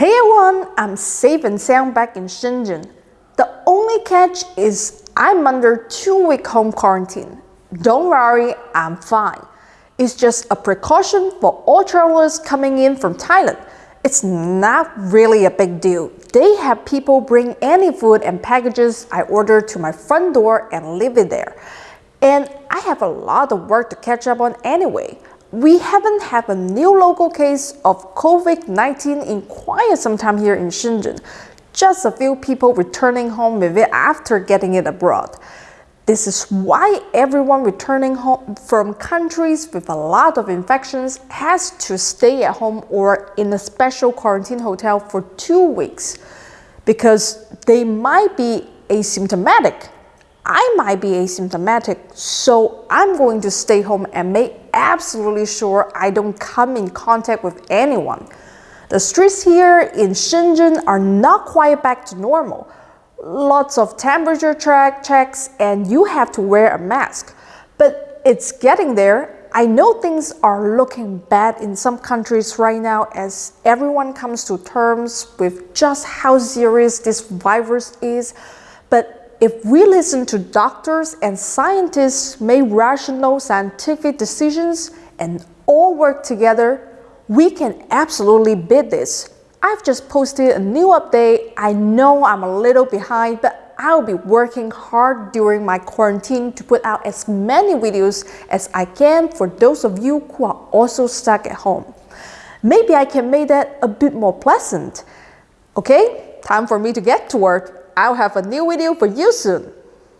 Hey everyone, I'm safe and sound back in Shenzhen. The only catch is I'm under two week home quarantine. Don't worry, I'm fine. It's just a precaution for all travelers coming in from Thailand. It's not really a big deal. They have people bring any food and packages I order to my front door and leave it there. And I have a lot of work to catch up on anyway. We haven't had a new local case of COVID-19 in quite some time here in Shenzhen. Just a few people returning home with it after getting it abroad. This is why everyone returning home from countries with a lot of infections has to stay at home or in a special quarantine hotel for two weeks because they might be asymptomatic I might be asymptomatic, so I'm going to stay home and make absolutely sure I don't come in contact with anyone. The streets here in Shenzhen are not quite back to normal. Lots of temperature track checks and you have to wear a mask. But it's getting there. I know things are looking bad in some countries right now as everyone comes to terms with just how serious this virus is. But if we listen to doctors and scientists make rational scientific decisions and all work together, we can absolutely beat this. I've just posted a new update. I know I'm a little behind, but I'll be working hard during my quarantine to put out as many videos as I can for those of you who are also stuck at home. Maybe I can make that a bit more pleasant. Okay, time for me to get to work. I'll have a new video for you soon.